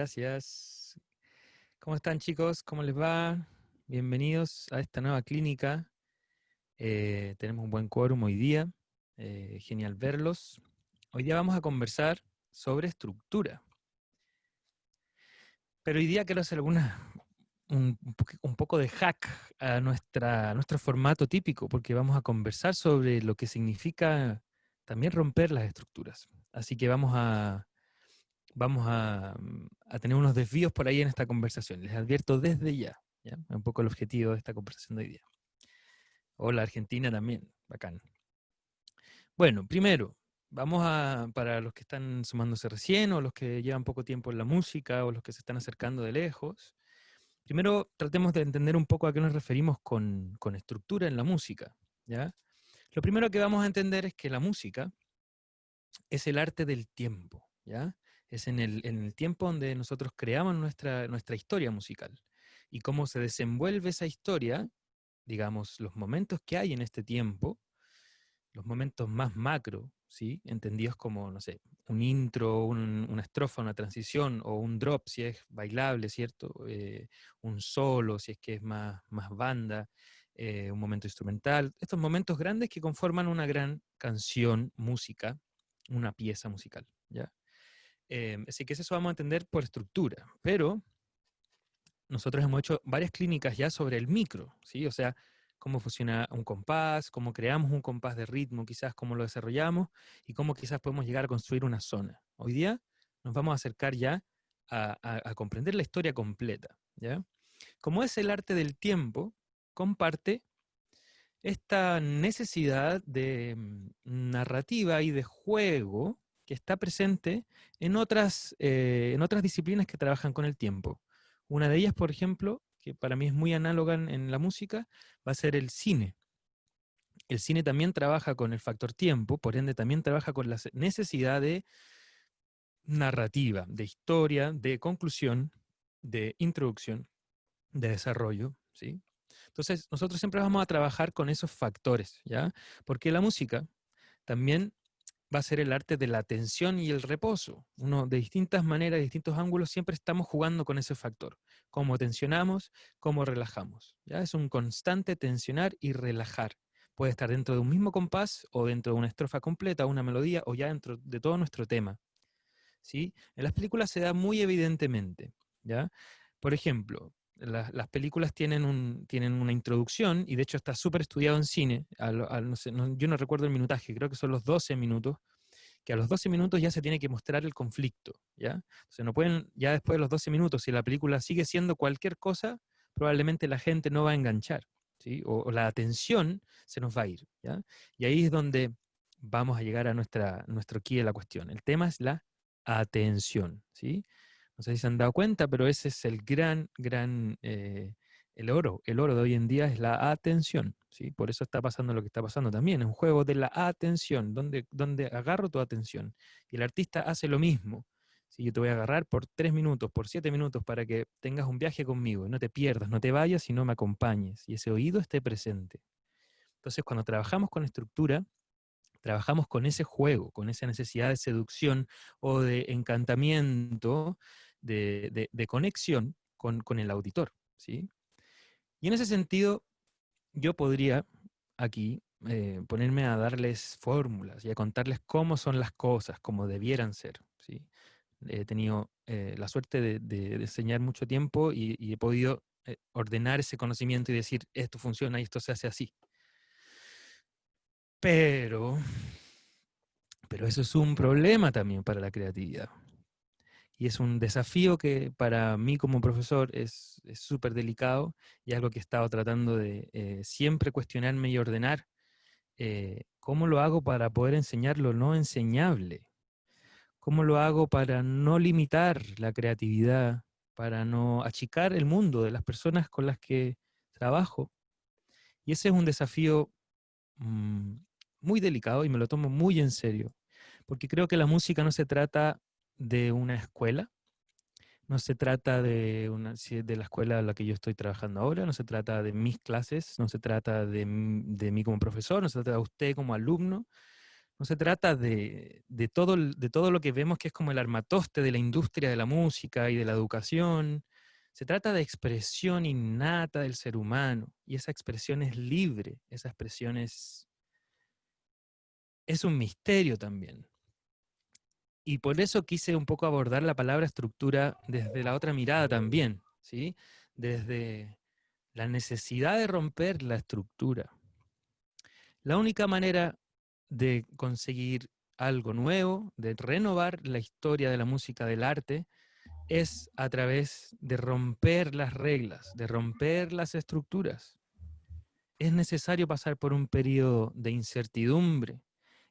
gracias. ¿Cómo están chicos? ¿Cómo les va? Bienvenidos a esta nueva clínica. Eh, tenemos un buen quórum hoy día. Eh, genial verlos. Hoy día vamos a conversar sobre estructura. Pero hoy día quiero hacer alguna, un, poco de hack a, nuestra, a nuestro formato típico, porque vamos a conversar sobre lo que significa también romper las estructuras. Así que vamos a, vamos a, tener unos desvíos por ahí en esta conversación. Les advierto desde ya, ¿ya? Un poco el objetivo de esta conversación de hoy día. Hola Argentina también, bacán. Bueno, primero, vamos a, para los que están sumándose recién, o los que llevan poco tiempo en la música, o los que se están acercando de lejos, primero tratemos de entender un poco a qué nos referimos con, con estructura en la música, ¿ya? Lo primero que vamos a entender es que la música es el arte del tiempo, ¿ya? Es en el, en el tiempo donde nosotros creamos nuestra, nuestra historia musical. Y cómo se desenvuelve esa historia, digamos, los momentos que hay en este tiempo, los momentos más macro, ¿sí? entendidos como, no sé, un intro, una estrofa, una transición, o un drop si es bailable, ¿cierto? Eh, un solo si es que es más, más banda, eh, un momento instrumental, estos momentos grandes que conforman una gran canción, música, una pieza musical, ¿ya? Em, así que eso vamos a entender por estructura, pero nosotros hemos hecho varias clínicas ya sobre el micro, ¿sí? O sea, cómo funciona un compás, cómo creamos un compás de ritmo, quizás cómo lo desarrollamos y cómo quizás podemos llegar a construir una zona. Hoy día nos vamos a acercar ya a, a comprender la historia completa, ¿ya? Como es el arte del tiempo, comparte esta necesidad de mm, narrativa y de juego que está presente en otras, eh, en otras disciplinas que trabajan con el tiempo. Una de ellas, por ejemplo, que para mí es muy análoga en, la música, va a ser el cine. El cine también trabaja con el factor tiempo, por ende también trabaja con la necesidad de narrativa, de historia, de conclusión, de introducción, de desarrollo, ¿sí? Entonces, nosotros siempre vamos a trabajar con esos factores, ¿ya? Porque la música también va a ser el arte de la atención y el reposo. Uno, de distintas maneras, de distintos ángulos, siempre estamos jugando con ese factor. Cómo tensionamos, cómo relajamos. ¿ya? Es un constante tensionar y relajar. Puede estar dentro de un mismo compás o dentro de una estrofa completa, una melodía o ya dentro de todo nuestro tema. ¿sí? En las películas se da muy evidentemente. ¿ya? Por ejemplo, las películas tienen, un, tienen una introducción, y de hecho está súper estudiado en cine, yo no recuerdo el minutaje, creo que son los 12 minutos, que a los 12 minutos ya se tiene que mostrar el conflicto, ¿ya? sea, no pueden, ya después de los 12 minutos, si la película sigue siendo cualquier cosa, probablemente la gente no va a enganchar, ¿sí? O, la atención se nos va a ir, ¿ya? Y ahí es donde vamos a llegar a nuestra, nuestro key de la cuestión. El tema es la atención, ¿sí? No sé si se han dado cuenta, pero ese es el gran, gran, eh, el oro. El oro de hoy en día es la atención. ¿sí? Por eso está pasando lo que está pasando también. Es un juego de la atención, donde, donde agarro tu atención. Y el artista hace lo mismo. Si Yo te voy a agarrar por tres minutos, por siete minutos, para que tengas un viaje conmigo. No te pierdas, no te vayas y no me acompañes. Y ese oído esté presente. Entonces, cuando trabajamos con estructura, trabajamos con ese juego, con esa necesidad de seducción o de encantamiento de, conexión con, el auditor. ¿sí? Y en ese sentido, yo podría aquí eh, ponerme a darles fórmulas y a contarles cómo son las cosas, cómo debieran ser. ¿sí? He tenido eh, la suerte de, enseñar mucho tiempo y, he podido eh, ordenar ese conocimiento y decir, esto funciona y esto se hace así. Pero, pero eso es un problema también para la creatividad. Y es un desafío que para mí como profesor es súper delicado y algo que he estado tratando de eh, siempre cuestionarme y ordenar. Eh, ¿Cómo lo hago para poder enseñar lo no enseñable? ¿Cómo lo hago para no limitar la creatividad, para no achicar el mundo de las personas con las que trabajo? Y ese es un desafío mm, muy delicado y me lo tomo muy en serio, porque creo que la música no se trata de una escuela, no se trata de, una, de la escuela en la que yo estoy trabajando ahora, no se trata de mis clases, no se trata de, de mí como profesor, no se trata de usted como alumno, no se trata de, todo, de todo lo que vemos que es como el armatoste de la industria de la música y de la educación. Se trata de expresión innata del ser humano y esa expresión es libre, esa expresión es, es un misterio también. Y por eso quise un poco abordar la palabra estructura desde la otra mirada también, ¿sí? Desde la necesidad de romper la estructura. La única manera de conseguir algo nuevo, de renovar la historia de la música del arte, es a través de romper las reglas, de romper las estructuras. Es necesario pasar por un periodo de incertidumbre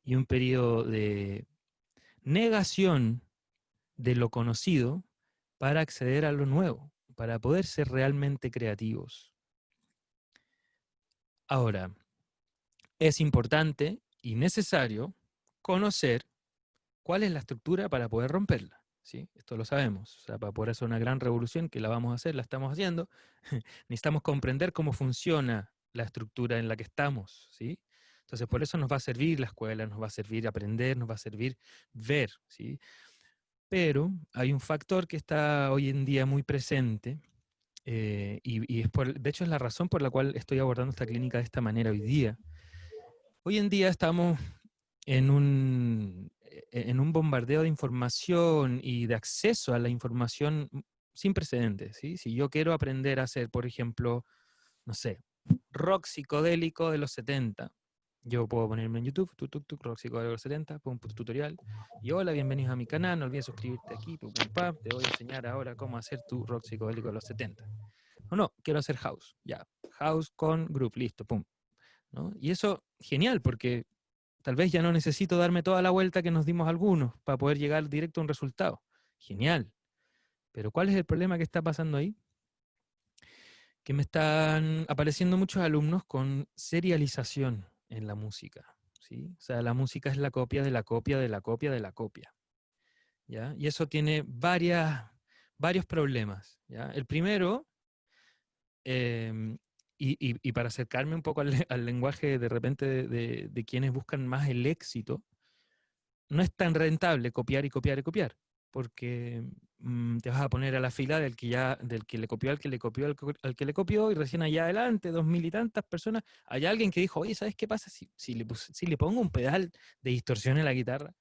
y un periodo de negación de lo conocido para acceder a lo nuevo, para poder ser realmente creativos. Ahora, es importante y necesario conocer cuál es la estructura para poder romperla. ¿sí? Esto lo sabemos. Para poder hacer una gran revolución, que la vamos a hacer, la estamos haciendo, necesitamos comprender cómo funciona la estructura en la que estamos. ¿sí? Entonces, por eso nos va a servir la escuela, nos va a servir aprender, nos va a servir ver. ¿sí? Pero hay un factor que está hoy en día muy presente, eh, y, de hecho es la razón por la cual estoy abordando esta clínica de esta manera hoy día, Hoy en día estamos en un, e, en un bombardeo de información y de acceso a la información sin precedentes. ¿sí? Si yo quiero aprender a hacer, por ejemplo, no sé, rock psicodélico de los 70, yo puedo ponerme en YouTube, tu, tu, tu, rock psicodélico de los 70, pongo un tutorial, y hola, bienvenidos a mi canal, no olvides suscribirte aquí, te voy a enseñar ahora cómo hacer tu rock psicodélico de los 70. No, no, quiero hacer house, ya, house con group, listo, pum, y eso, genial, porque tal vez ya no necesito darme toda la vuelta que nos dimos algunos para poder llegar directo a un resultado. Genial. Pero ¿cuál es el problema que está pasando ahí? Que me están apareciendo muchos alumnos con serialización en la música. ¿sí? O sea, la música es la copia de la copia de la copia de la copia. ¿ya? Y eso tiene varias, varios problemas. ¿ya? El primero em, y, para acercarme un poco al, lenguaje de repente de, quienes buscan más el éxito, no es tan rentable copiar y copiar y copiar, porque mm, te vas a poner a la fila del que ya, del que le copió al que le copió al, que le copió, y recién allá adelante, dos mil y tantas personas, hay alguien que dijo, oye, ¿sabes qué pasa si, si, le, si le pongo un pedal de distorsión en la guitarra?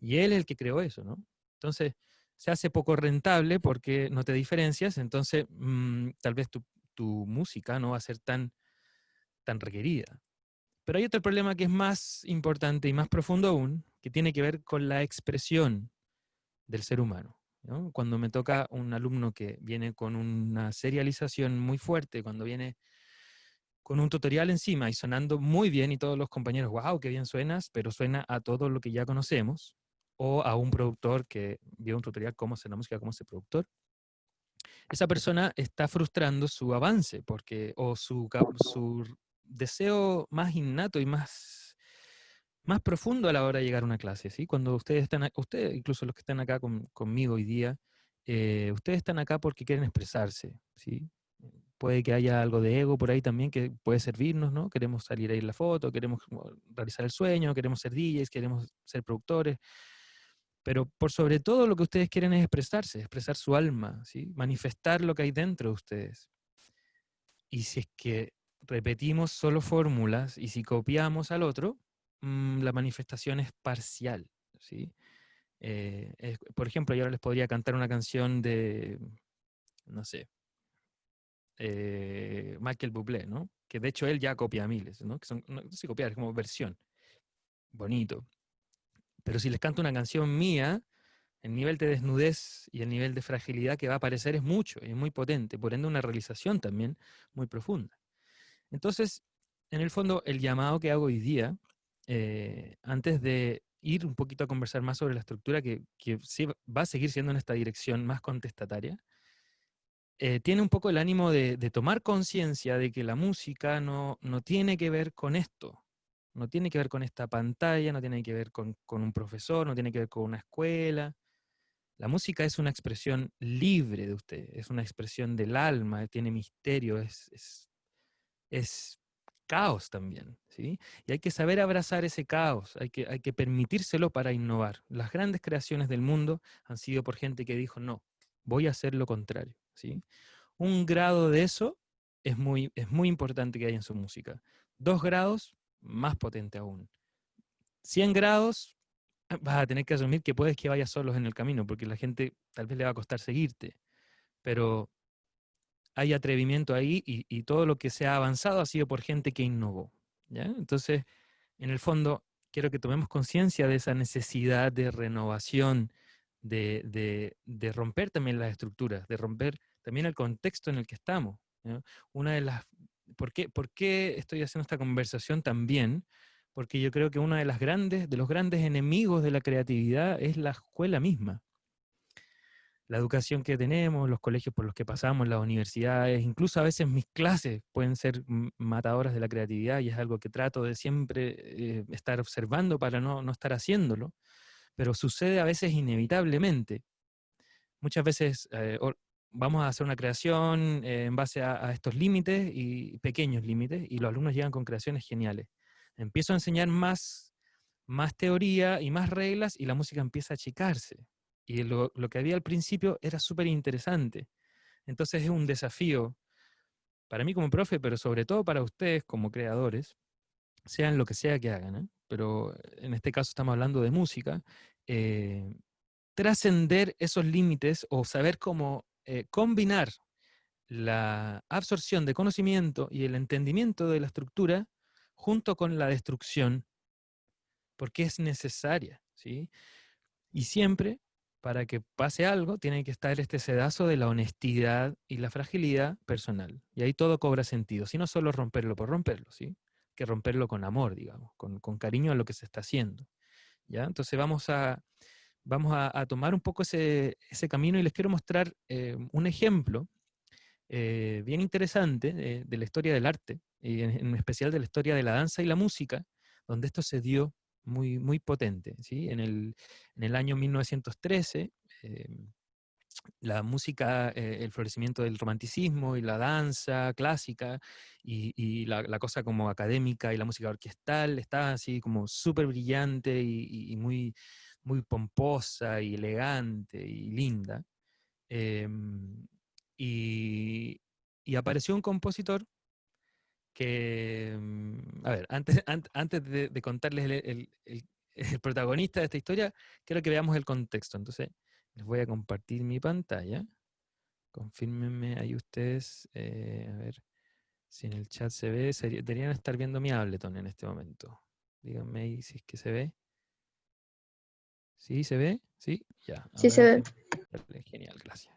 Y él es el que creó eso, ¿no? Entonces, se hace poco rentable porque no te diferencias, entonces mm, tal vez tú tu música no va a ser tan, tan requerida. Pero hay otro problema que es más importante y más profundo aún, que tiene que ver con la expresión del ser humano. Cuando me toca un alumno que viene con una serialización muy fuerte, cuando viene con un tutorial encima y sonando muy bien y todos los compañeros, wow, qué bien suenas, pero suena a todo lo que ya conocemos, o a un productor que vio un tutorial cómo hacer la música como ese productor, esa persona está frustrando su avance porque, o su, su deseo más innato y más, más profundo a la hora de llegar a una clase. ¿sí? Cuando ustedes están, ustedes, incluso los que están acá conmigo hoy día, eh, ustedes están acá porque quieren expresarse. ¿sí? Puede que haya algo de ego por ahí también que puede servirnos, ¿no? Queremos salir ahí en la foto, queremos realizar el sueño, queremos ser DJs, queremos ser productores. Pero por sobre todo lo que ustedes quieren es expresarse, expresar su alma, ¿sí? manifestar lo que hay dentro de ustedes. Y si es que repetimos solo fórmulas y si copiamos al otro, mm, la manifestación es parcial. ¿sí? Eh, por ejemplo, yo ahora les podría cantar una canción de, no sé, eh, Michael Bublé, ¿no? que de hecho él ya copia miles, ¿no? que son, no sé copiar, es como versión. Bonito. Pero si les canto una canción mía, el nivel de desnudez y el nivel de fragilidad que va a aparecer es mucho, es muy potente, por ende una realización también muy profunda. Entonces, en el fondo, el llamado que hago hoy día, eh, antes de ir un poquito a conversar más sobre la estructura que, va a seguir siendo en esta dirección más contestataria, eh, tiene un poco el ánimo de, tomar conciencia de que la música no, no tiene que ver con esto, no tiene que ver con esta pantalla, no tiene que ver con, un profesor, no tiene que ver con una escuela. La música es una expresión libre de usted, es una expresión del alma, tiene misterio, es, es, caos también, ¿sí? Y hay que saber abrazar ese caos, hay que, hay que permitírselo para innovar. Las grandes creaciones del mundo han sido por gente que dijo, no, voy a hacer lo contrario, ¿sí? Un grado de eso es muy, es muy importante que haya en su música. Dos grados, más potente aún. 100 grados, ah, vas a tener que asumir que puedes que vayas solos en el camino, porque la gente tal vez le va a costar seguirte. Pero hay atrevimiento ahí y, todo lo que se ha avanzado ha sido por gente que innovó. ¿ya? Entonces, en el fondo, quiero que tomemos conciencia de esa necesidad de renovación, de, romper también las estructuras, de romper también el contexto en el que estamos. Una de las, ¿por qué, ¿Por qué estoy haciendo esta conversación también? Porque yo creo que uno de, las grandes, de los grandes enemigos de la creatividad es la escuela misma la educación que tenemos, los colegios por los que pasamos, las universidades, incluso a veces mis clases pueden ser matadoras de la creatividad y es algo que trato de siempre eh, estar observando para no, estar haciéndolo, pero sucede a veces inevitablemente. Muchas veces eh, vamos a hacer una creación eh, en base a, a estos límites y pequeños límites y los alumnos llegan con creaciones geniales. Empiezo a enseñar más, más teoría y más reglas y la música empieza a achicarse y lo, que había al principio era súper interesante. Entonces es un desafío para mí como profe, pero sobre todo para ustedes como creadores, sean lo que sea que hagan, ¿eh? pero en este caso estamos hablando de música, eh, trascender esos límites o saber cómo eh, combinar la absorción de conocimiento y el entendimiento de la estructura junto con la destrucción, porque es necesaria, ¿sí? Y siempre para que pase algo, tiene que estar este sedazo de la honestidad y la fragilidad personal. Y ahí todo cobra sentido. Si no solo romperlo por romperlo, ¿sí? Que romperlo con amor, digamos, con, cariño a lo que se está haciendo. ¿ya? Entonces vamos a, vamos a, tomar un poco ese, camino y les quiero mostrar eh, un ejemplo eh, bien interesante eh, de la historia del arte, y en especial de la historia de la danza y la música, donde esto se dio muy, muy potente. ¿sí? En, el, en el año 1913, em, la música, eh, el florecimiento del romanticismo y la danza clásica y, la, cosa como académica y la música orquestal estaba así como súper brillante y, muy, muy pomposa y elegante y linda. Em, y, apareció un compositor que, mm, a ver, antes, antes de, contarles el, protagonista de esta historia, quiero que veamos el contexto. Entonces, les voy a compartir mi pantalla. Confírmenme ahí ustedes, eh, a ver si en el chat se ve. deberían estar viendo mi Ableton en este momento. Díganme ahí si es que se ve. ¿Sí se ve? ¿Sí? Ya. Sí se ve. Genial, gracias.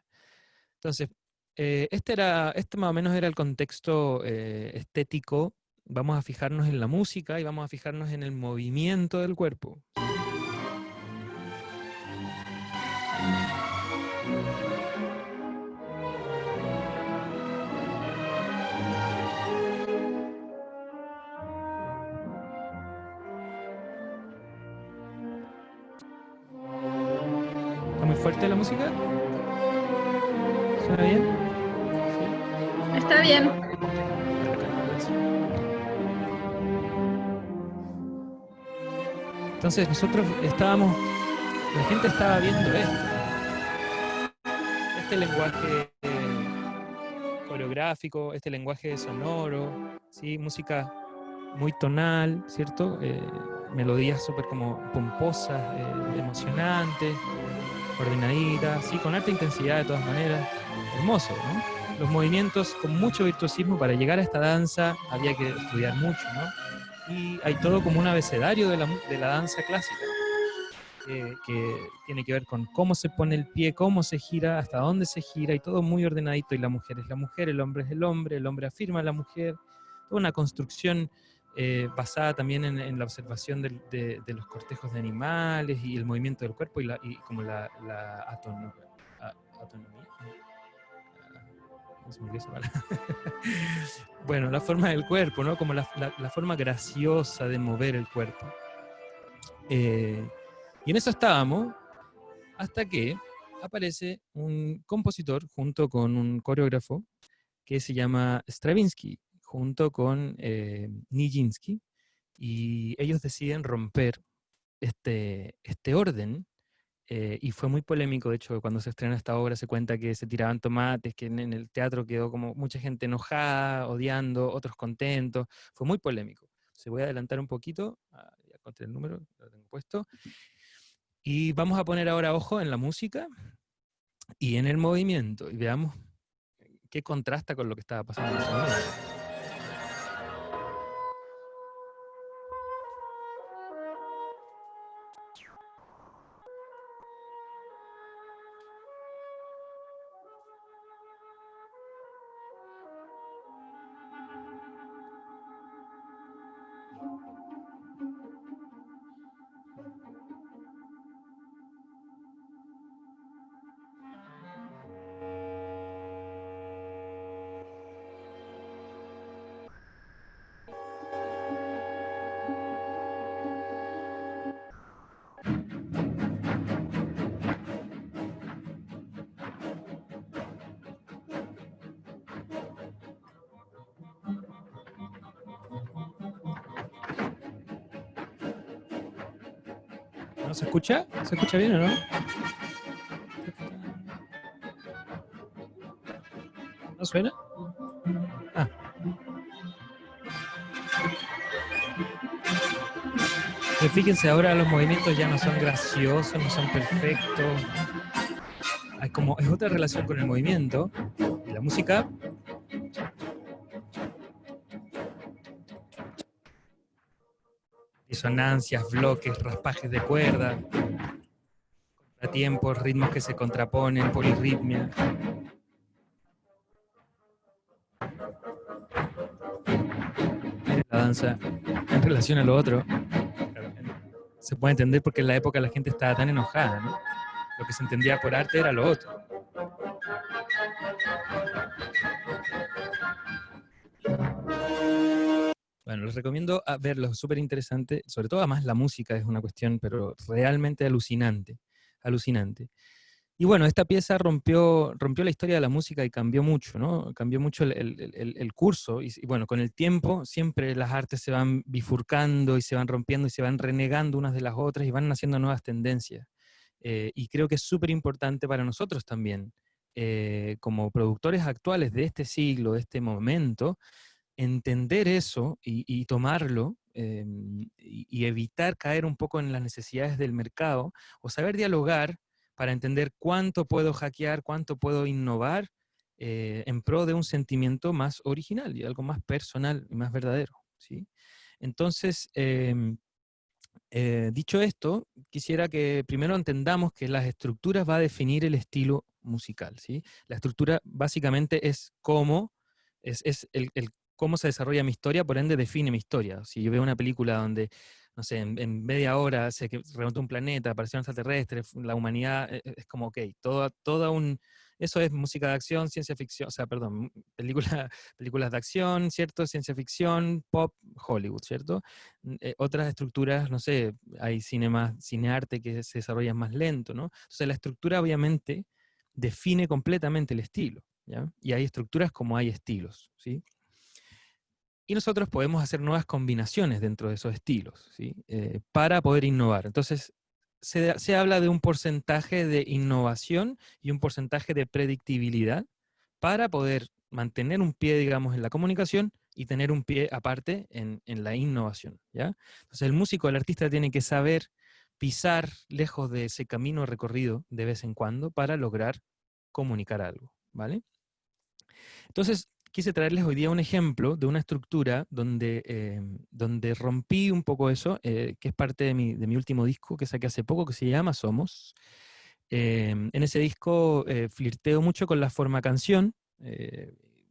Entonces, eh, este, era, este más o menos era el contexto eh, estético. Vamos a fijarnos en la música y vamos a fijarnos en el movimiento del cuerpo. Entonces nosotros estábamos, la gente estaba viendo esto. Este lenguaje coreográfico, este lenguaje sonoro, ¿sí? música muy tonal, ¿cierto? Eh, melodías súper como pomposas, eh, emocionantes, ordenaditas, ¿sí? con alta intensidad de todas maneras. Hermoso, ¿no? los movimientos con mucho virtuosismo. Para llegar a esta danza había que estudiar mucho, ¿no? Y hay todo como un abecedario de la, de la danza clásica, que tiene que ver con cómo se pone el pie, cómo se gira, hasta dónde se gira, y todo muy ordenadito. Y la mujer es la mujer, el hombre es el hombre, el hombre afirma a la mujer. Toda una construcción eh, basada también en, la observación de, de, los cortejos de animales y el movimiento del cuerpo y, la, y como la, la bueno, la forma del cuerpo, ¿no? Como la, forma graciosa de mover el cuerpo. Eh, y en eso estábamos hasta que aparece un compositor junto con un coreógrafo que se llama Stravinsky, junto con eh, Nijinsky, y ellos deciden romper este, este orden, eh, y fue muy polémico, de hecho, cuando se estrena esta obra se cuenta que se tiraban tomates, que en, el teatro quedó como mucha gente enojada, odiando, otros contentos, fue muy polémico. Se voy a adelantar un poquito, ah, ya encontré el número, lo tengo puesto, y vamos a poner ahora ojo en la música y en el movimiento, y veamos qué contrasta con lo que estaba pasando. Escucha? ¿Se escucha bien o no? ¿No suena? Ah. fíjense, ahora los movimientos ya no son graciosos, no son perfectos. Hay como, es otra relación con el movimiento. La música disonancias, bloques, raspajes de cuerda, tiempos, ritmos que se contraponen, polirritmia. La danza en relación a lo otro se puede entender porque en la época la gente estaba tan enojada, ¿no? Lo que se entendía por arte era lo otro. Bueno, les recomiendo verlo, súper interesante, sobre todo además la música es una cuestión, pero realmente alucinante, alucinante. Y bueno, esta pieza rompió, rompió la historia de la música y cambió mucho, ¿no? Cambió mucho el, curso. Y, bueno, con el tiempo siempre las artes se van bifurcando y se van rompiendo y se van renegando unas de las otras y van naciendo nuevas tendencias. Eh, y creo que es súper importante para nosotros también, eh, como productores actuales de este siglo, de este momento, entender eso y, tomarlo em, y, evitar caer un poco en las necesidades del mercado o saber dialogar para entender cuánto puedo hackear, cuánto puedo innovar eh, en pro de un sentimiento más original y algo más personal y más verdadero. ¿sí? Entonces, em, eh, dicho esto, quisiera que primero entendamos que las estructuras va a definir el estilo musical. ¿sí? La estructura básicamente es cómo, es, el, el cómo se desarrolla mi historia, por ende define mi historia. Si yo veo una película donde, no sé, en, media hora se remontó un planeta, apareció un extraterrestre, la humanidad, e, e, es, como, ok, toda, toda un... Eso es música de acción, ciencia ficción, o sea, perdón, película, películas de acción, ¿cierto? Ciencia ficción, pop, Hollywood, ¿cierto? Eh, otras estructuras, no sé, hay cinema, cinearte que se desarrolla más lento, ¿no? Entonces la estructura obviamente define completamente el estilo, ¿ya? Y hay estructuras como hay estilos, ¿sí? Y nosotros podemos hacer nuevas combinaciones dentro de esos estilos, ¿sí? Eh, para poder innovar. Entonces, se, habla de un porcentaje de innovación y un porcentaje de predictibilidad para poder mantener un pie, digamos, en la comunicación y tener un pie aparte en, la innovación, ¿ya? Entonces, el músico, el artista tiene que saber pisar lejos de ese camino recorrido de vez en cuando para lograr comunicar algo, ¿vale? Entonces, quise traerles hoy día un ejemplo de una estructura donde, eh, donde rompí un poco eso, eh, que es parte de mi, de mi, último disco que saqué hace poco, que se llama Somos. Em, en ese disco eh, flirteo mucho con la forma canción,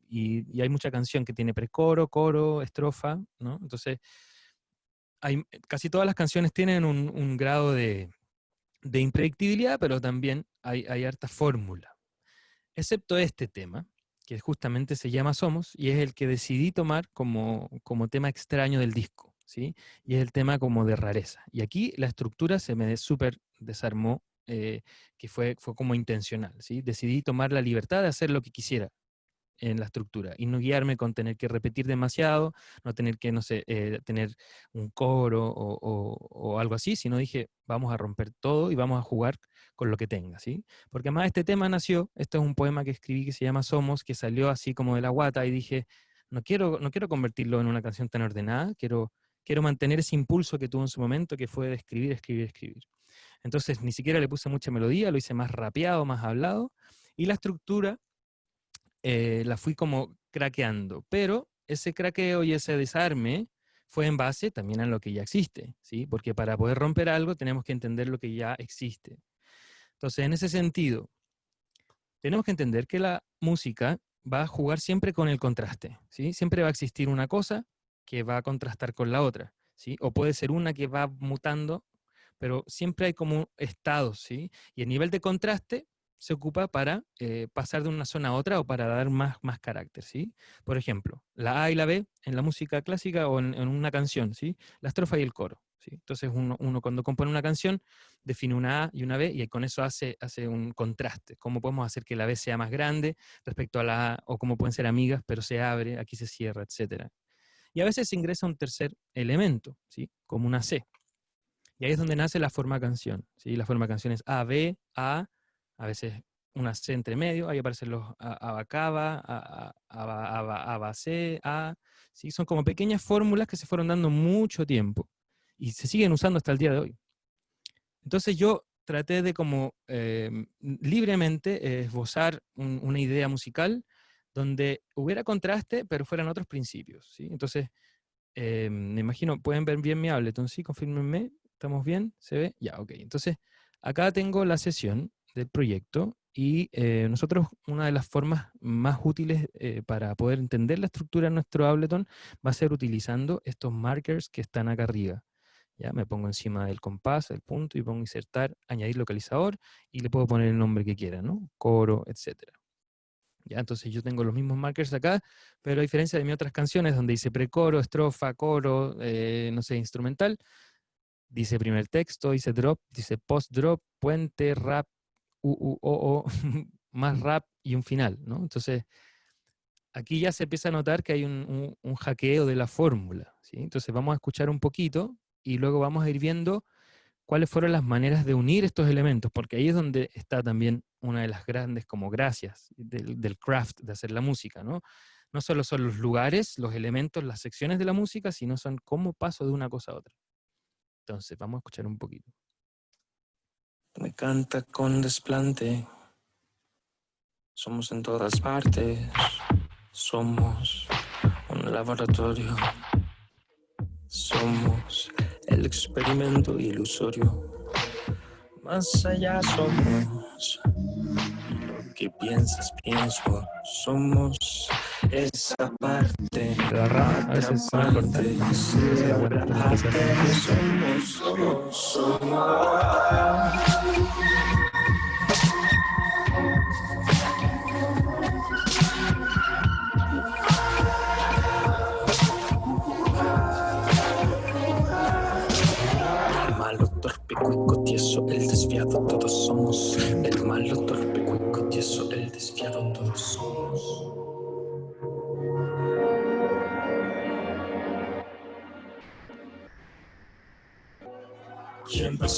y, hay mucha canción que tiene precoro, coro, estrofa, ¿no? Entonces, hay, casi todas las canciones tienen un, un grado de, de, impredictibilidad, pero también hay, hay harta fórmula. Excepto este tema, que justamente se llama Somos, y es el que decidí tomar como, como tema extraño del disco, ¿sí? Y es el tema como de rareza. Y aquí la estructura se me súper desarmó, eh, que fue, fue como intencional, ¿sí? Decidí tomar la libertad de hacer lo que quisiera en la estructura y no guiarme con tener que repetir demasiado, no tener que, no sé, eh, tener un coro o, algo así, sino dije, vamos a romper todo y vamos a jugar con lo que tenga, ¿sí? Porque además este tema nació, esto es un poema que escribí que se llama Somos, que salió así como de la guata y dije, no quiero, no quiero convertirlo en una canción tan ordenada, quiero, quiero mantener ese impulso que tuvo en su momento, que fue de escribir, escribir, escribir. Entonces ni siquiera le puse mucha melodía, lo hice más rapeado, más hablado, y la estructura eh, la fui como craqueando, pero ese craqueo y ese desarme fue en base también a lo que ya existe, ¿sí? Porque para poder romper algo tenemos que entender lo que ya existe. Entonces, en ese sentido, tenemos que entender que la música va a jugar siempre con el contraste, ¿sí? Siempre va a existir una cosa que va a contrastar con la otra, ¿sí? O puede ser una que va mutando, pero siempre hay como estados, ¿sí? Y el nivel de contraste se ocupa para eh, pasar de una zona a otra o para dar más, más carácter, ¿sí? Por ejemplo, la A y la B en la música clásica o en, una canción, ¿sí? La estrofa y el coro, ¿sí? Entonces uno, cuando compone una canción define una A y una B y con eso hace, hace un contraste. ¿Cómo podemos hacer que la B sea más grande respecto a la A? O cómo pueden ser amigas, pero se abre, aquí se cierra, etc. Y a veces se ingresa un tercer elemento, ¿sí? Como una C. Y ahí es donde nace la forma canción, ¿sí? La forma canción es A, B, A, a veces una C entre medio, ahí aparecen los abacaba, abacé, a, ¿sí? son como pequeñas fórmulas que se fueron dando mucho tiempo y se siguen usando hasta el día de hoy. Entonces yo traté de como em, libremente esbozar una idea musical donde hubiera contraste, pero fueran otros principios. ¿sí? Entonces, em, me imagino, pueden ver bien mi Ableton, ¿sí? Confírmenme, ¿estamos bien? ¿Se ve? Ya, ok. Entonces, acá tengo la sesión del proyecto y eh, nosotros una de las formas más útiles eh, para poder entender la estructura de nuestro Ableton va a ser utilizando estos markers que están acá arriba. Ya me pongo encima del compás, el punto, y pongo insertar, añadir localizador, y le puedo poner el nombre que quiera, ¿no? Coro, etc. Ya, entonces yo tengo los mismos markers acá, pero a diferencia de mis otras canciones donde dice precoro, estrofa, coro, eh, no sé, instrumental, dice primer texto, dice drop, dice post drop, puente, rap, U, O, O, más rap y un final, ¿no? Entonces, aquí ya se empieza a notar que hay un, hackeo de la fórmula, ¿sí? Entonces vamos a escuchar un poquito y luego vamos a ir viendo cuáles fueron las maneras de unir estos elementos, porque ahí es donde está también una de las grandes como gracias del, del craft de hacer la música, ¿no? No solo son los lugares, los elementos, las secciones de la música, sino son cómo paso de una cosa a otra. Entonces, vamos a escuchar un poquito. Me canta con desplante. Somos en todas partes. Somos un laboratorio. Somos el experimento ilusorio. Más allá somos que piensas, pienso. Somos esa parte. La rama a veces son importantes. Somos, somos, somos. cuico, tieso, el desviado, todos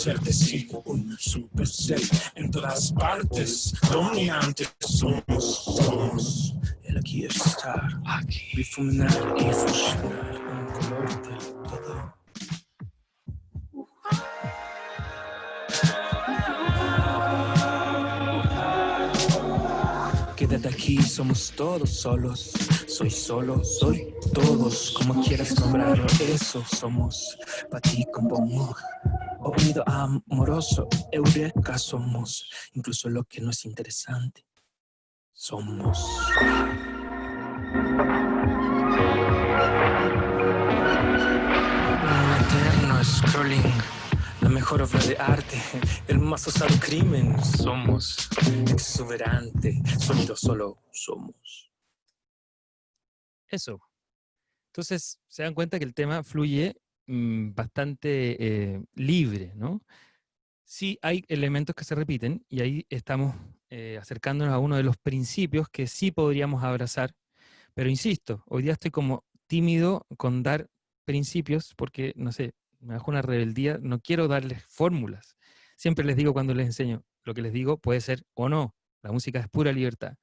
ser de sí un super ser en todas partes? Dominantes somos, somos. El aquí estar, aquí, difuminar y fusionar un color del todo. Quédate aquí, somos todos solos. Soy solo, soy todos, como quieras nombrarlo. Eso somos, para ti como Oído amoroso, eureka somos. Incluso lo que no es interesante, somos. Un eterno scrolling la mejor obra de arte, el más osado crimen. Somos exuberante, sonido solo somos. Eso. Entonces, se dan cuenta que el tema fluye mm, bastante eh, libre, ¿no? Sí hay elementos que se repiten y ahí estamos eh, acercándonos a uno de los principios que sí podríamos abrazar, pero insisto, hoy día estoy como tímido con dar principios porque, no sé, me bajo una rebeldía, no quiero darles fórmulas. Siempre les digo cuando les enseño, lo que les digo puede ser o no, la música es pura libertad.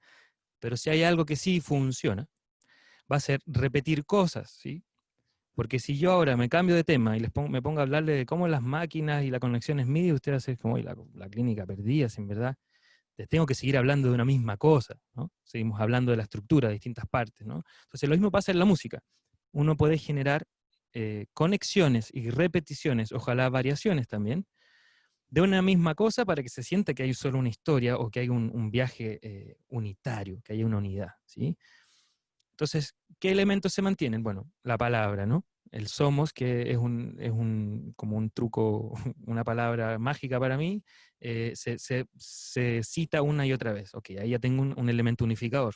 Pero si hay algo que sí funciona, va a ser repetir cosas, ¿sí? Porque si yo ahora me cambio de tema y les pongo, me pongo a hablarle de cómo las máquinas y la conexión es MIDI, ustedes hacen como la, la clínica perdida, en verdad. Les tengo que seguir hablando de una misma cosa, ¿no? Seguimos hablando de la estructura, de distintas partes, ¿no? Entonces lo mismo pasa en la música. Uno puede generar eh, conexiones y repeticiones, ojalá variaciones también, de una misma cosa para que se sienta que hay solo una historia o que hay un, viaje eh, unitario, que hay una unidad, ¿sí? Entonces, ¿qué elementos se mantienen? Bueno, la palabra, ¿no? El somos, que es un, es un como un truco, una palabra mágica para mí, eh, se, se, cita una y otra vez. Ok, ahí ya tengo un, elemento unificador.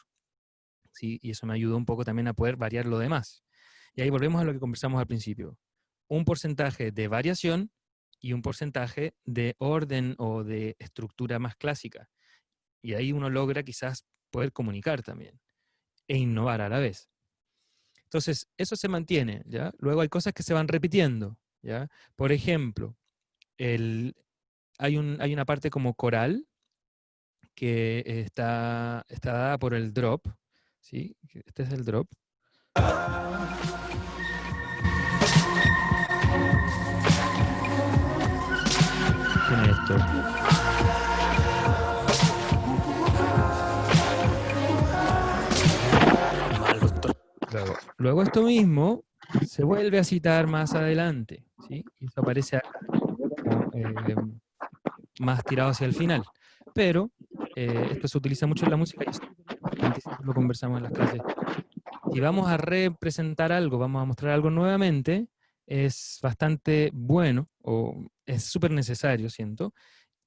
¿sí? Y eso me ayuda un poco también a poder variar lo demás. Y ahí volvemos a lo que conversamos al principio. Un porcentaje de variación y un porcentaje de orden o de estructura más clásica. Y ahí uno logra quizás poder comunicar también e innovar a la vez. Entonces, eso se mantiene, ¿ya? Luego hay cosas que se van repitiendo, ¿ya? Por ejemplo, el, hay, un, hay una parte como coral que está, está dada por el drop, ¿sí? Este es el drop. Tiene esto. Luego, esto mismo se vuelve a citar más adelante, ¿sí? Y eso aparece eh, más tirado hacia el final. Pero eh, esto se utiliza mucho en la música y lo conversamos en las clases. Si vamos a representar algo, vamos a mostrar algo nuevamente, es bastante bueno, o es súper necesario, siento,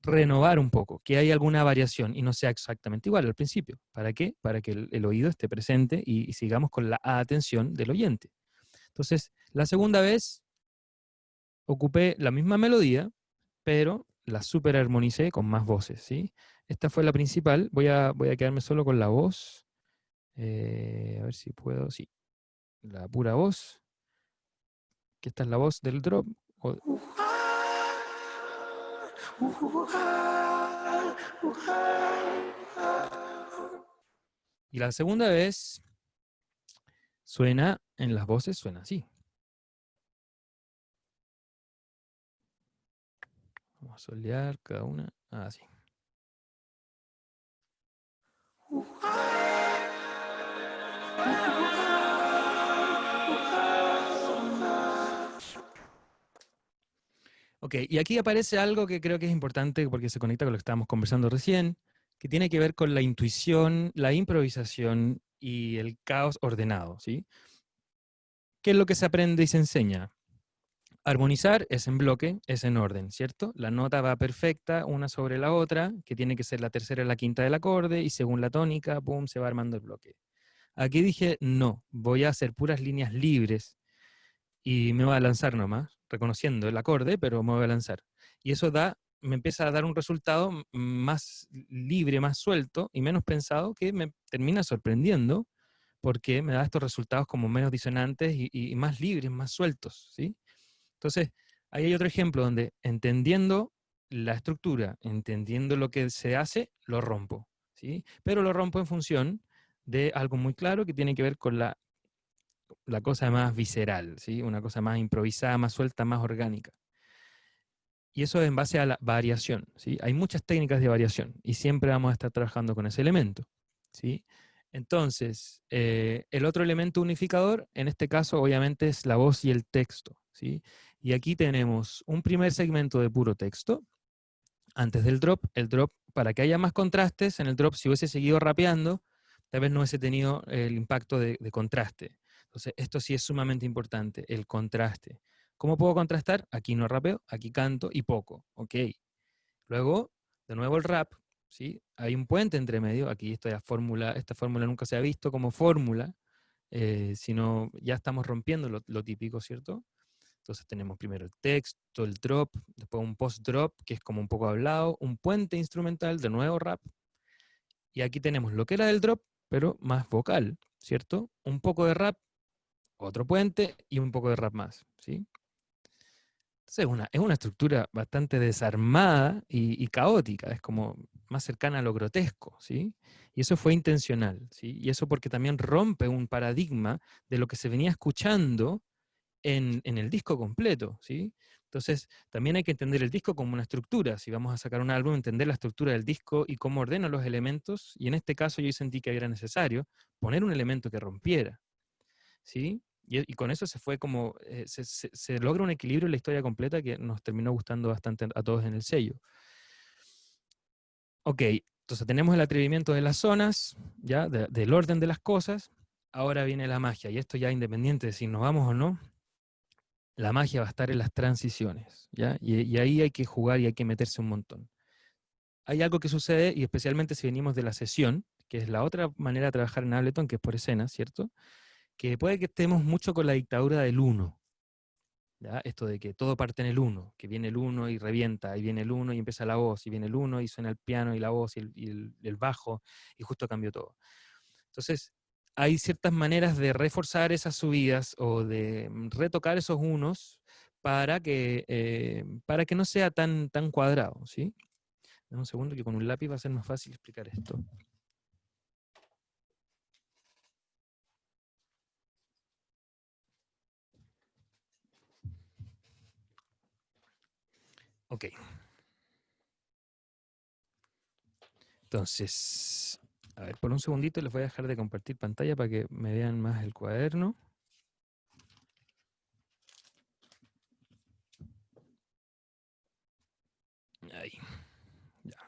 renovar un poco, que haya alguna variación y no sea exactamente igual al principio. ¿Para qué? Para que el, oído esté presente y, sigamos con la atención del oyente. Entonces, la segunda vez ocupé la misma melodía, pero la super armonicé con más voces, ¿sí? Esta fue la principal. Voy a, voy a quedarme solo con la voz. Eh, a ver si puedo, sí. La pura voz. Esta es la voz del drop. Y la segunda vez suena, en las voces suena así. Vamos a solear cada una. Así. Ok, y aquí aparece algo que creo que es importante porque se conecta con lo que estábamos conversando recién, que tiene que ver con la intuición, la improvisación y el caos ordenado, ¿sí? ¿Qué es lo que se aprende y se enseña? Armonizar es en bloque, es en orden, ¿cierto? La nota va perfecta una sobre la otra, que tiene que ser la tercera y la quinta del acorde, y según la tónica, pum, se va armando el bloque. Aquí dije, no, voy a hacer puras líneas libres, y me voy a lanzar nomás, reconociendo el acorde, pero me voy a lanzar. Y eso da, me empieza a dar un resultado más libre, más suelto y menos pensado que me termina sorprendiendo porque me da estos resultados como menos disonantes y, más libres, más sueltos, ¿sí? Entonces, ahí hay otro ejemplo donde entendiendo la estructura, entendiendo lo que se hace, lo rompo, ¿sí? Pero lo rompo en función de algo muy claro que tiene que ver con la la cosa más visceral, ¿sí? una cosa más improvisada, más suelta, más orgánica. Y eso es en base a la variación. ¿sí? Hay muchas técnicas de variación y siempre vamos a estar trabajando con ese elemento. ¿sí? Entonces, eh, el otro elemento unificador, en este caso, obviamente, es la voz y el texto. ¿sí? Y aquí tenemos un primer segmento de puro texto, antes del drop. El drop, para que haya más contrastes, en el drop, si hubiese seguido rapeando, tal vez no hubiese tenido el impacto de contraste. Entonces, esto sí es sumamente importante, el contraste. ¿Cómo puedo contrastar? Aquí no rapeo, aquí canto y poco. Ok. Luego, de nuevo el rap, ¿sí? Hay un puente entre medio. Aquí esta fórmula, esta fórmula nunca se ha visto como fórmula, eh, sino ya estamos rompiendo lo, lo típico, ¿cierto? Entonces tenemos primero el texto, el drop, después un post-drop, que es como un poco hablado, un puente instrumental, de nuevo rap, Y aquí tenemos lo que era del drop, pero más vocal, ¿cierto? Un poco de rap, otro puente y un poco de rap más, ¿sí? Entonces es una, es una estructura bastante desarmada y, caótica, es como más cercana a lo grotesco, ¿sí? Y eso fue intencional, ¿sí? Y eso porque también rompe un paradigma de lo que se venía escuchando en, en el disco completo, ¿sí? Entonces, también hay que entender el disco como una estructura. Si vamos a sacar un álbum, entender la estructura del disco y cómo ordena los elementos. Y en este caso yo sentí que era necesario poner un elemento que rompiera. ¿sí? Y, con eso se fue como, eh, se, logra un equilibrio en la historia completa que nos terminó gustando bastante a todos en el sello. Ok, entonces tenemos el atrevimiento de las zonas, ya, del orden de las cosas. Ahora viene la magia, y esto ya independiente de si nos vamos o no, la magia va a estar en las transiciones, ¿ya? Y, ahí hay que jugar y hay que meterse un montón. Hay algo que sucede, y especialmente si venimos de la sesión, que es la otra manera de trabajar en Ableton, que es por escena, ¿cierto? Que puede que estemos mucho con la dictadura del uno. Esto de que todo parte en el uno, que viene el uno y revienta, y viene el uno y empieza la voz, y viene el uno y suena el piano y la voz y el, bajo, y justo cambió todo. Entonces, hay ciertas maneras de reforzar esas subidas o de mm, retocar esos unos para que, eh, para que no sea tan, tan cuadrado, ¿sí? un segundo que con un lápiz va a ser más fácil explicar esto. Ok. Entonces, a ver, por un segundito les voy a dejar de compartir pantalla para que me vean más el cuaderno. Ahí.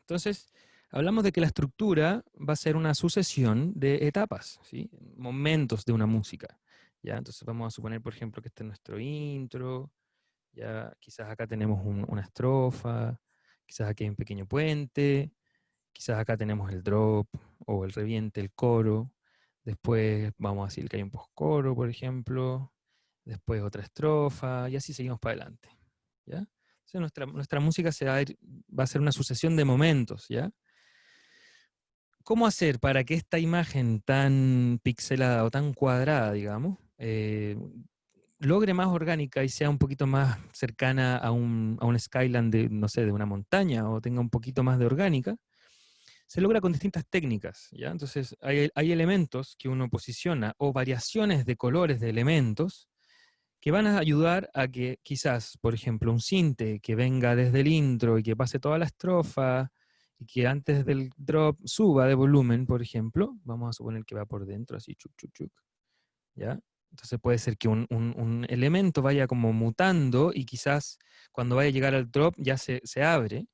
Entonces, hablamos de que la estructura va a ser una sucesión de etapas, ¿sí? momentos de una música. ¿ya? Entonces vamos a suponer, por ejemplo, que este es nuestro intro, ya quizás acá tenemos una estrofa, quizás aquí hay un pequeño puente, Quizás acá tenemos el drop o el reviente, el coro. Después vamos a decir que hay un post-coro, por ejemplo. Después otra estrofa, y así seguimos para adelante. ¿ya? nuestra, nuestra música se va, a va a ser una sucesión de momentos. ¿ya? ¿Cómo hacer para que esta imagen tan pixelada o tan cuadrada, digamos, eh, logre más orgánica y sea un poquito más cercana a un, a un skyline de, no sé, de una montaña o tenga un poquito más de orgánica? se logra con distintas técnicas, ¿ya? Entonces, hay, elementos que uno posiciona o variaciones de colores de elementos que van a ayudar a que quizás, por ejemplo, un cinte que venga desde el intro y que pase toda la estrofa y que antes del drop suba de volumen, por ejemplo, vamos a suponer que va por dentro, así, chuc, chuc, chuc, ¿ya? Entonces puede ser que un, un, elemento vaya como mutando y quizás cuando vaya a llegar al drop ya se, se abre,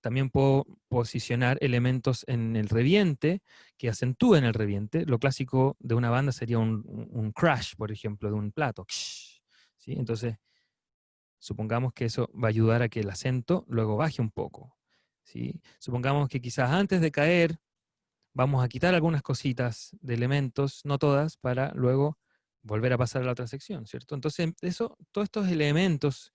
también puedo posicionar elementos en el reviente que acentúen el reviente. Lo clásico de una banda sería un, crash, por ejemplo, de un plato. ¿sí? Entonces, supongamos que eso va a ayudar a que el acento luego baje un poco. ¿sí? Supongamos que quizás antes de caer vamos a quitar algunas cositas de elementos, no todas, para luego volver a pasar a la otra sección, ¿cierto? Entonces, eso, todos estos elementos,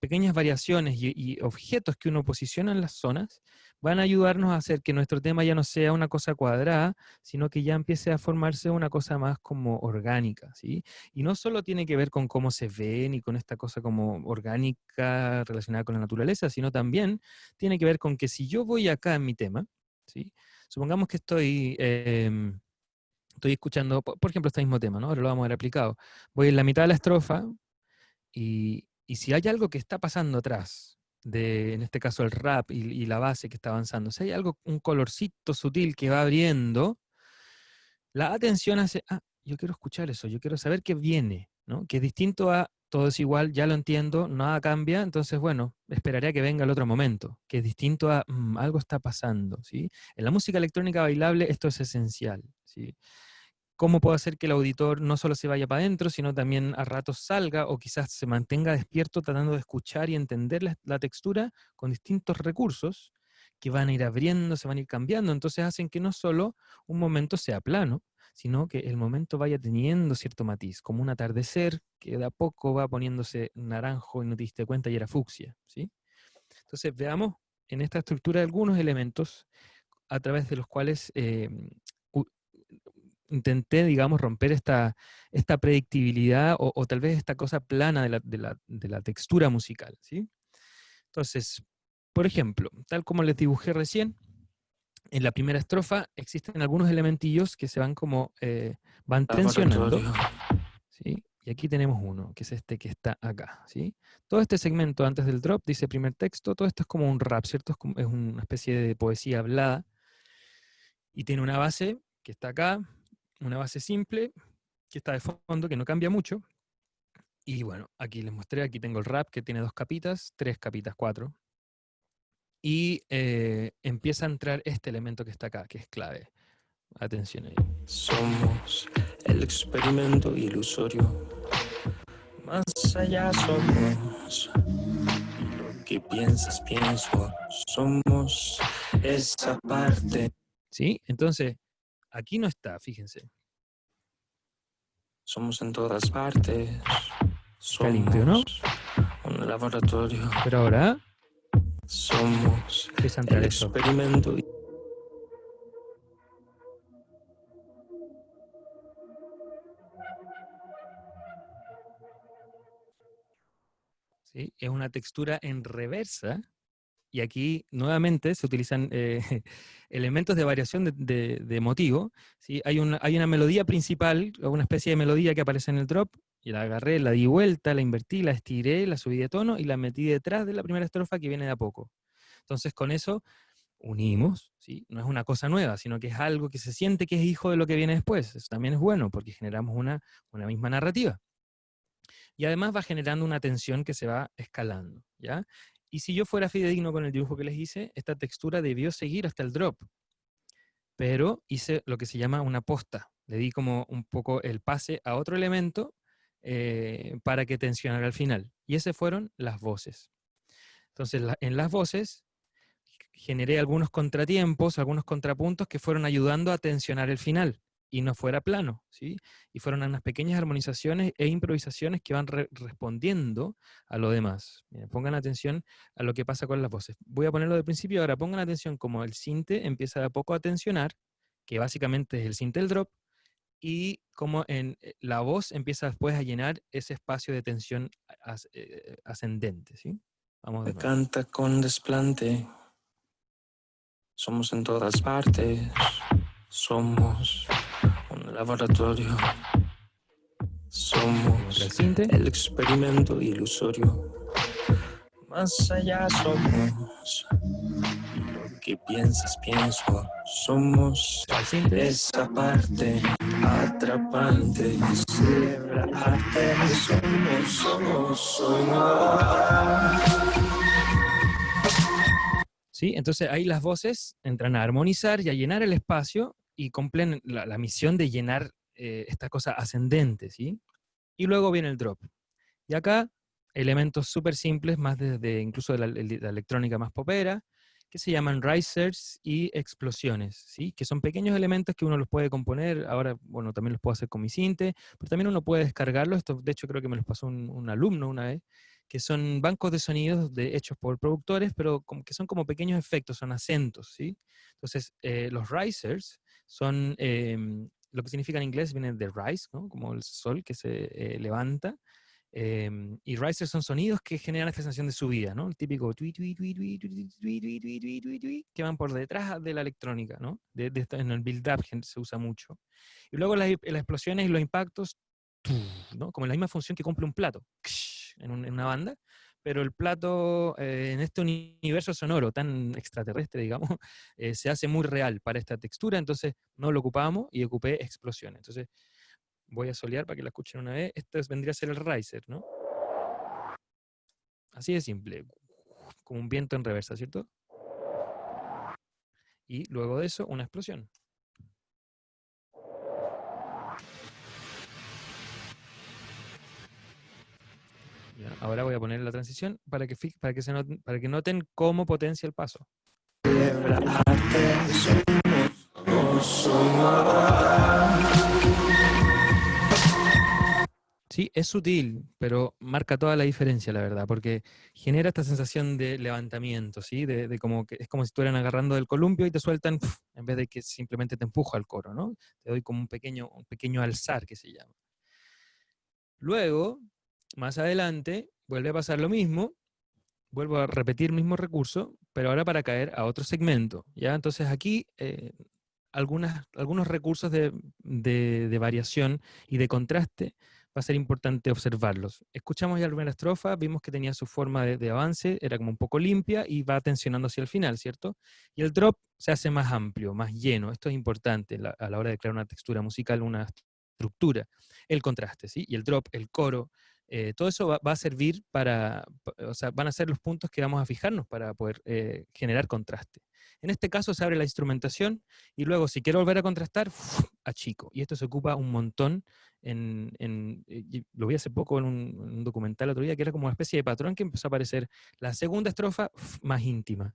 pequeñas variaciones y, objetos que uno posiciona en las zonas, van a ayudarnos a hacer que nuestro tema ya no sea una cosa cuadrada, sino que ya empiece a formarse una cosa más como orgánica, ¿sí? Y no solo tiene que ver con cómo se ven y con esta cosa como orgánica relacionada con la naturaleza, sino también tiene que ver con que si yo voy acá en mi tema, ¿sí? Supongamos que estoy... Em, estoy escuchando, por ejemplo, este mismo tema, ¿no? Ahora lo vamos a ver aplicado. Voy en la mitad de la estrofa y, si hay algo que está pasando atrás, de, en este caso el rap y, la base que está avanzando, si hay algo, un colorcito sutil que va abriendo, la atención hace, ah, yo quiero escuchar eso, yo quiero saber qué viene, ¿no? Que es distinto a todo es igual, ya lo entiendo, nada cambia, entonces bueno, esperaré a que venga el otro momento, que es distinto a mm, algo está pasando, ¿sí? En la música electrónica bailable esto es esencial, ¿sí? ¿Cómo puedo hacer que el auditor no solo se vaya para adentro, sino también a ratos salga o quizás se mantenga despierto tratando de escuchar y entender la, textura con distintos recursos que van a ir abriendo, se van a ir cambiando, entonces hacen que no solo un momento sea plano, sino que el momento vaya teniendo cierto matiz, como un atardecer que de a poco va poniéndose naranjo y no te diste cuenta y era fucsia. ¿sí? Entonces veamos en esta estructura algunos elementos a través de los cuales eh, intenté, digamos, romper esta, esta predictibilidad o, tal vez esta cosa plana de la, de la, de la textura musical. ¿sí? Entonces, por ejemplo, tal como les dibujé recién, en la primera estrofa existen algunos elementillos que se van como, eh, van tensionando. ¿sí? Y aquí tenemos uno, que es este que está acá. ¿sí? Todo este segmento antes del drop dice primer texto, todo esto es como un rap, ¿cierto? Es, es una especie de poesía hablada. Y tiene una base que está acá, una base simple, que está de fondo, que no cambia mucho. Y bueno, aquí les mostré, aquí tengo el rap que tiene dos capitas, tres capitas, cuatro. Y eh, empieza a entrar este elemento que está acá, que es clave. Atención ahí. Somos el experimento ilusorio. Más allá somos. Lo que piensas, pienso. Somos esa parte. ¿Sí? Entonces, aquí no está, fíjense. Somos en todas partes. Está limpio, ¿no? Un laboratorio. Pero ahora... Somos el experimento Es una textura en reversa, y aquí nuevamente se utilizan eh, elementos de variación de, motivo. ¿sí? Hay, una, hay una melodía principal, una especie de melodía que aparece en el drop, y la agarré, la di vuelta, la invertí, la estiré, la subí de tono y la metí detrás de la primera estrofa que viene de a poco. Entonces con eso unimos, no es una cosa nueva, sino que es algo que se siente que es hijo de lo que viene después. Eso también es bueno, porque generamos una, una misma narrativa y además va generando una tensión que se va escalando, ¿ya? Y si yo fuera fidedigno con el dibujo que les hice, esta textura debió seguir hasta el drop, pero hice lo que se llama una posta, le di como un poco el pase a otro elemento eh, para que tensionara al final, y esas fueron las voces. Entonces, en las voces generé algunos contratiempos, algunos contrapuntos que fueron ayudando a tensionar el final y no fuera plano, ¿sí? Y fueron unas pequeñas armonizaciones e improvisaciones que van respondiendo a lo demás. pongan atención a lo que pasa con las voces. Voy a ponerlo de principio, ahora pongan atención como el sinte empieza a poco a tensionar, que básicamente es el sinte del drop, y como en eh, la voz empieza después a llenar ese espacio de tensión eh, ascendente, ¿sí? Vamos de canta con desplante, somos en todas partes, somos laboratorio. Somos el experimento ilusorio. Más allá somos que piensas, pienso. Somos esa parte atrapante. Celebra arte. Somos, somos, somos. Sí, entonces ahí las voces entran a armonizar y a llenar el espacio y cumplen la, misión de llenar eh, esta cosa ascendente, ¿sí? Y luego viene el drop. Y acá, elementos súper simples, más desde incluso de la, electrónica más popera, que se llaman risers y explosiones, ¿sí? Que son pequeños elementos que uno los puede componer, ahora, bueno, también los puedo hacer con mi cinte, pero también uno puede descargarlos, esto de hecho creo que me los pasó un, alumno una vez, que son bancos de sonidos de, hechos por productores, pero como, que son como pequeños efectos, son acentos, ¿sí? Entonces, eh, los risers son, em, lo que significa en inglés viene de rise, ¿no? como el sol que se eh, levanta. Em, y risers son sonidos que generan esta sensación de subida, ¿no? El típico que van por detrás de la electrónica, ¿no? De, en el build-up se usa mucho. Y luego las, las, explosiones y los impactos, ¿no? Como la misma función que cumple un plato en, en una banda, pero el plato eh, en este universo sonoro tan extraterrestre, digamos, eh, se hace muy real para esta textura, entonces no lo ocupamos y ocupé explosiones. Entonces voy a solear para que la escuchen una vez. Este vendría a ser el riser, ¿no? Así de simple, como un viento en reversa, ¿cierto? Y luego de eso, una explosión. Ahora voy a poner la transición para que, para que, se noten, para que noten cómo potencia el paso. Sí, es sutil, pero marca toda la diferencia, la verdad, porque genera esta sensación de levantamiento, ¿sí? De, como que es como si estuvieran agarrando del columpio y te sueltan, en vez de que simplemente te empujo al coro, ¿no? Te doy como un pequeño, un pequeño alzar, que se llama. Luego, más adelante, vuelve a pasar lo mismo, vuelvo a repetir el mismo recurso, pero ahora para caer a otro segmento, ¿ya? Entonces aquí eh, algunos recursos de, de, variación y de contraste va a ser importante observarlos. Escuchamos ya la primera estrofa, vimos que tenía su forma de, avance, era como un poco limpia y va tensionando hacia el final, ¿cierto? Y el drop se hace más amplio, más lleno. Esto es importante a la hora de crear una textura musical, una estructura. El contraste, ¿sí? Y el drop, el coro, eh, todo eso va, a servir para, o sea, van a ser los puntos que vamos a fijarnos para poder eh, generar contraste. En este caso se abre la instrumentación y luego si quiero volver a contrastar, achico. Y esto se ocupa un montón en, eh, lo vi hace poco en un, documental otro día, que era como una especie de patrón que empezó a aparecer la segunda estrofa más íntima.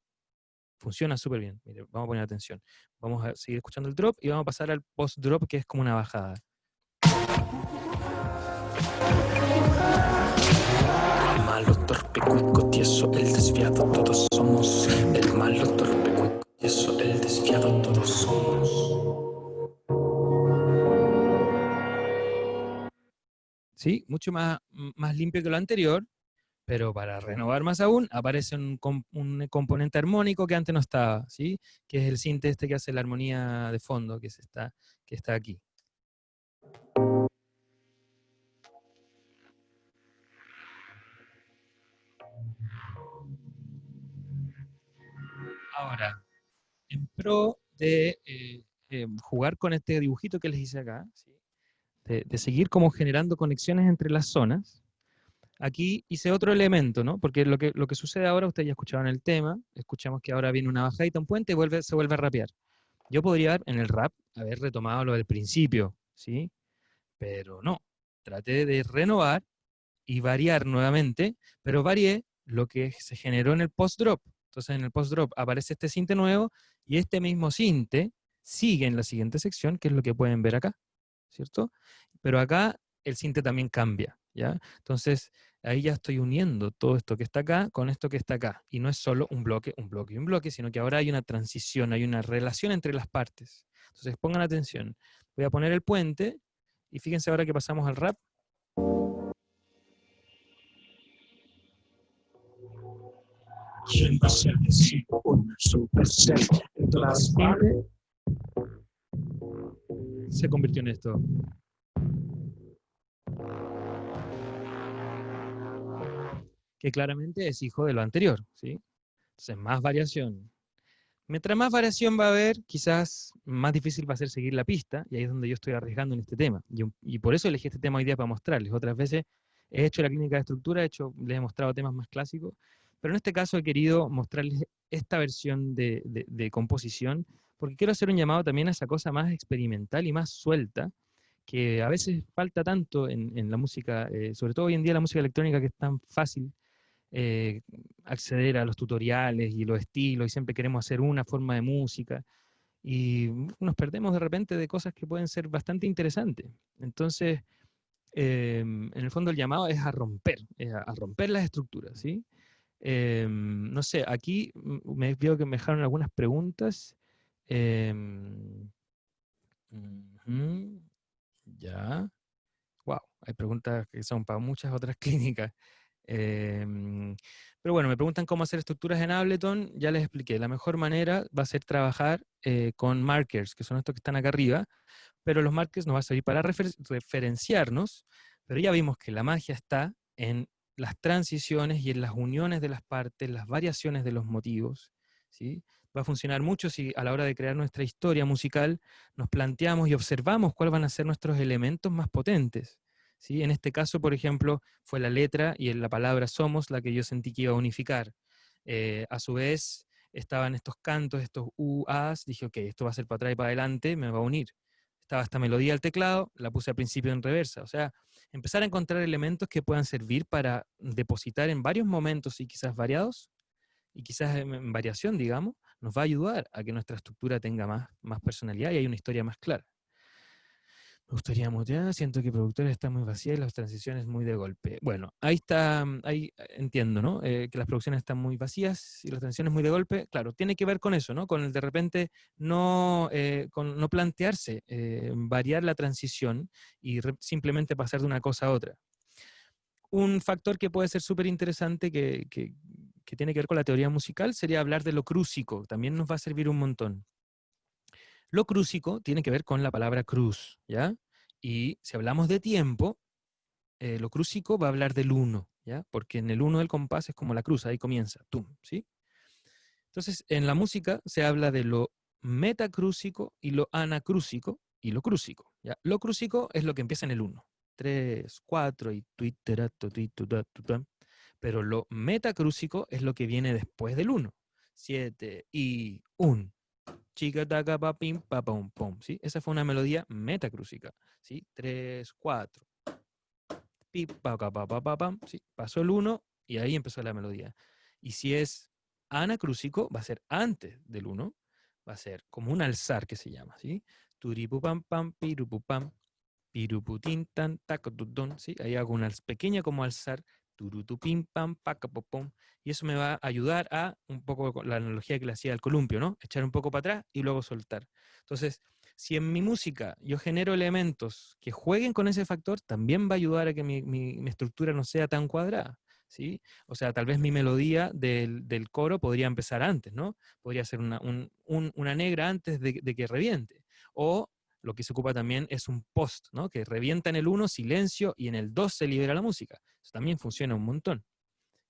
Funciona súper bien. vamos a poner atención. Vamos a seguir escuchando el drop y vamos a pasar al post-drop, que es como una bajada. Malo, torpe, cuico, tieso, el desviado, todos somos. El malo, torpe, cuico, tieso, el desviado, todos somos. ¿Sí? Mucho más, más limpio que lo anterior, pero para renovar más aún, aparece un, un, componente armónico que antes no estaba, ¿sí? Que es el sinte este que hace la armonía de fondo, que, está, que está aquí. Ahora, en pro de eh, eh, jugar con este dibujito que les hice acá, de, seguir como generando conexiones entre las zonas, aquí hice otro elemento, ¿no? Porque lo que, lo que sucede ahora, ustedes ya escuchaban el tema, escuchamos que ahora viene una bajadita, un puente y se vuelve a rapear. Yo podría en el rap haber retomado lo del principio, ¿sí? Pero no, traté de renovar y variar nuevamente, pero varié lo que se generó en el post-drop. Entonces en el post-drop aparece este cinte nuevo y este mismo cinte sigue en la siguiente sección, que es lo que pueden ver acá, ¿cierto? Pero acá el cinte también cambia, ¿ya? Entonces ahí ya estoy uniendo todo esto que está acá con esto que está acá. Y no es solo un bloque, un bloque y un bloque, sino que ahora hay una transición, hay una relación entre las partes. Entonces pongan atención. Voy a poner el puente y fíjense ahora que pasamos al rap. Se convirtió en esto. Que claramente es hijo de lo anterior, ¿sí? Entonces, más variación. Mientras más variación va a haber, quizás más difícil va a ser seguir la pista, y ahí es donde yo estoy arriesgando en este tema. Y, y por eso elegí este tema hoy día para mostrarles. Otras veces he hecho la clínica de estructura, he hecho, les he mostrado temas más clásicos, pero en este caso he querido mostrarles esta versión de, composición, porque quiero hacer un llamado también a esa cosa más experimental y más suelta, que a veces falta tanto en, la música, eh, sobre todo hoy en día la música electrónica que es tan fácil eh, acceder a los tutoriales y los estilos, y siempre queremos hacer una forma de música, y nos perdemos de repente de cosas que pueden ser bastante interesantes. Entonces, em, en el fondo el llamado es a romper, a, romper las estructuras, ¿sí? Em, no sé, aquí me veo que me dejaron algunas preguntas. Em, ya. Wow, hay preguntas que son para muchas otras clínicas. Em, pero bueno, me preguntan cómo hacer estructuras en Ableton. Ya les expliqué. La mejor manera va a ser trabajar eh, con markers, que son estos que están acá arriba. Pero los markers nos va a servir para referenciarnos. Pero ya vimos que la magia está en las transiciones y en las uniones de las partes, las variaciones de los motivos. ¿sí? Va a funcionar mucho si a la hora de crear nuestra historia musical nos planteamos y observamos cuáles van a ser nuestros elementos más potentes. ¿sí? En este caso, por ejemplo, fue la letra y la palabra somos la que yo sentí que iba a unificar. Eh, a su vez, estaban estos cantos, estos U-As, dije, ok, esto va a ser para atrás y para adelante, me va a unir. Estaba esta melodía al teclado, la puse al principio en reversa. O sea, empezar a encontrar elementos que puedan servir para depositar en varios momentos y quizás variados, y quizás en, variación, digamos, nos va a ayudar a que nuestra estructura tenga más, más personalidad y hay una historia más clara. Me gustaría siento que productores están muy vacías y las transiciones muy de golpe. Bueno, ahí está, mm, ahí eh, entiendo, ¿no? Eh, que las producciones están muy vacías y las transiciones muy de golpe. Claro, tiene que ver con eso, ¿no? Con el de repente no, eh, con no plantearse variar la transición y simplemente pasar de una cosa a otra. Un factor que puede ser súper interesante que, que, que tiene que ver con la teoría musical sería hablar de lo crúsico. También nos va a servir un montón. Lo crúsico tiene que ver con la palabra cruz, ¿ya? Y si hablamos de tiempo, eh, lo crúsico va a hablar del uno, ¿ya? Porque en el uno del compás es como la cruz, ahí comienza, tum, ¿sí? Entonces, en la música se habla de lo metacrúsico y lo anacrúsico y lo crúsico, ¿ya? Lo crúsico es lo que empieza en el uno. Tres, cuatro y pero lo metacrúsico es lo que viene después del uno. Siete y un chica taca pa pim pa pum pum, ¿sí? Esa fue una melodía metacrúsica, ¿sí? 3 4 pi pa pa pa pa pam, ¿sí? Pasó el 1 y ahí empezó la melodía. Y si es anacrúsico, va a ser antes del 1, va a ser como un alzar que se llama, ¿sí? Turipupam pam pirupupam piruputin tan tacotutun, ¿sí? Ahí hago una pequeña como alzar pam y eso me va a ayudar a, un poco la analogía que le hacía al columpio, ¿no? Echar un poco para atrás y luego soltar. Entonces, si en mi música yo genero elementos que jueguen con ese factor, también va a ayudar a que mi, estructura no sea tan cuadrada. ¿Sí? O sea, tal vez mi melodía del, coro podría empezar antes, ¿no? Podría ser una, una negra antes de, de, que reviente. O lo que se ocupa también es un post, ¿no? Que revienta en el 1, silencio, y en el 2 se libera la música. Eso también funciona un montón.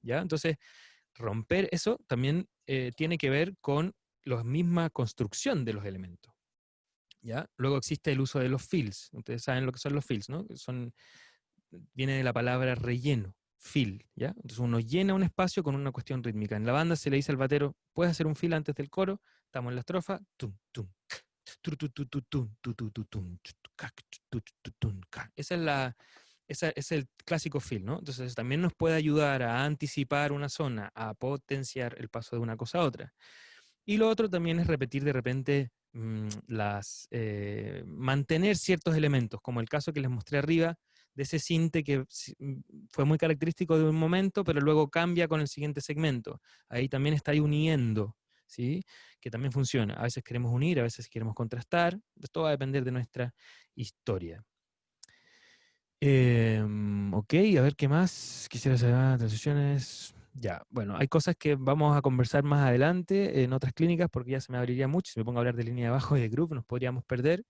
¿Ya? Entonces, romper eso también eh, tiene que ver con la misma construcción de los elementos. ¿Ya? Luego existe el uso de los fills. Ustedes saben lo que son los fills, ¿no? Son, viene de la palabra relleno, fill, ¿ya? Entonces uno llena un espacio con una cuestión rítmica. En la banda se le dice al batero, ¿puedes hacer un fill antes del coro? Estamos en la estrofa, tum, tum, esa es la, es el clásico fill, ¿no? Entonces también nos puede ayudar a anticipar una zona, a potenciar el paso de una cosa a otra. Y lo otro también es repetir de repente mm, las, eh, mantener ciertos elementos, como el caso que les mostré arriba, de ese cinte que mm, fue muy característico de un momento, pero luego cambia con el siguiente segmento. Ahí también está ahí uniendo, ¿sí? Que también funciona. A veces queremos unir, a veces queremos contrastar. Esto va a depender de nuestra historia. Em, ok, a ver qué más. Quisiera saber transiciones. Ya, bueno, hay cosas que vamos a conversar más adelante en otras clínicas porque ya se me abriría mucho. Si me pongo a hablar de línea de abajo y de group, nos podríamos perder.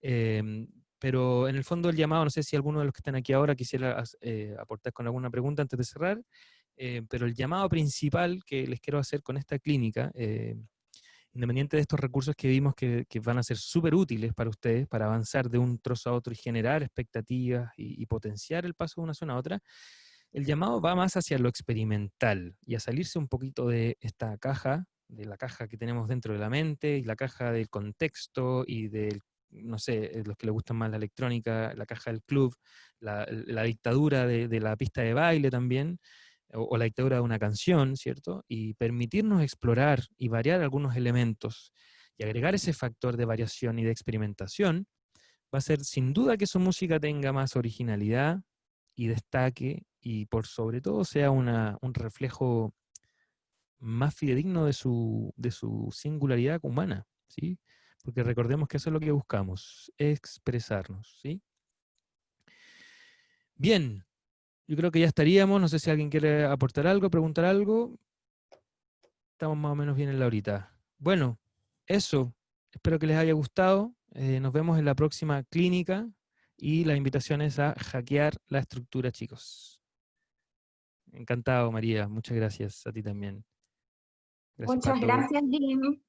Em, pero en el fondo el llamado, no sé si alguno de los que están aquí ahora quisiera eh, aportar con alguna pregunta antes de cerrar, eh, pero el llamado principal que les quiero hacer con esta clínica eh, independiente de estos recursos que vimos que, van a ser súper útiles para ustedes, para avanzar de un trozo a otro y generar expectativas y, potenciar el paso de una zona a otra, el llamado va más hacia lo experimental y a salirse un poquito de esta caja, de la caja que tenemos dentro de la mente y la caja del contexto y del, no sé, los que les gustan más la electrónica, la caja del club, la, dictadura de la pista de baile también, o, la dictadura de una canción, ¿cierto? Y permitirnos explorar y variar algunos elementos y agregar ese factor de variación y de experimentación, va a ser sin duda que su música tenga más originalidad y destaque y por sobre todo sea una, un reflejo más fidedigno de su, de su singularidad humana, ¿sí? Porque recordemos que eso es lo que buscamos, expresarnos, ¿sí? Bien, yo creo que ya estaríamos. No sé si alguien quiere aportar algo, preguntar algo. Estamos más o menos bien en la horita. Bueno, eso. Espero que les haya gustado. Eh, nos vemos en la próxima clínica y la invitación es a hackear la estructura, chicos. Encantado, María. Muchas gracias a ti también. Muchas gracias, Jim.